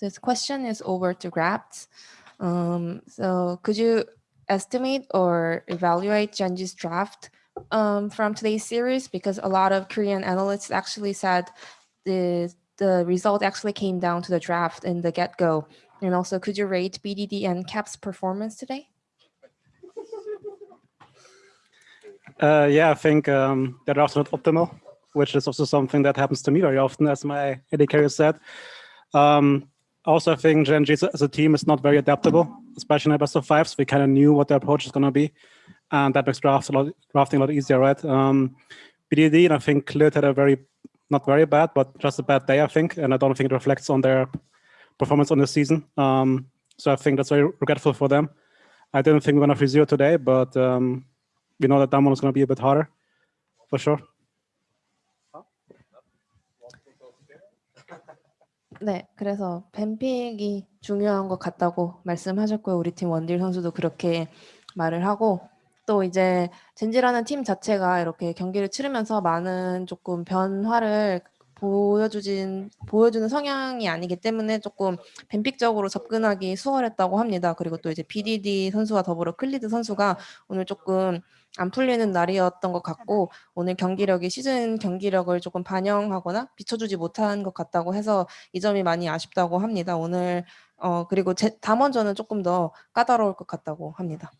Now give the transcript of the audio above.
this question is over to Grapt. Um, so could you estimate or evaluate Gen.G's draft um, from today's series? Because a lot of Korean analysts actually said the, the result actually came down to the draft in the get-go. And also, could you rate BDD and CAP's performance today? Uh, yeah, I think um, the draft is not optimal, which is also something that happens to me very often, as my AD carrier said. Um, also, I think Gen.G as a team is not very adaptable, especially in the best of fives. We kind of knew what their approach is going to be, and that makes drafts a lot, drafting a lot easier, right? Um, BDD, and I think Clid had a very, not very bad, but just a bad day, I think, and I don't think it reflects on their performance on the season. Um, so I think that's very regretful for them. I didn't think we are going to free zero today, but um, we know that that one is going to be a bit harder, for sure. 네, 그래서 뱀픽이 중요한 것 같다고 말씀하셨고요. 우리 팀 원딜 선수도 그렇게 말을 하고 또 이제 젠지라는 팀 자체가 이렇게 경기를 치르면서 많은 조금 변화를 보여주진 보여주는 성향이 아니기 때문에 조금 뱀픽적으로 접근하기 수월했다고 합니다. 그리고 또 이제 BDD 선수와 더불어 클리드 선수가 오늘 조금 안 풀리는 날이었던 것 같고 오늘 경기력이 시즌 경기력을 조금 반영하거나 비춰주지 못한 것 같다고 해서 이 점이 많이 아쉽다고 합니다. 오늘 어 그리고 제, 담원전은 조금 더 까다로울 것 같다고 합니다.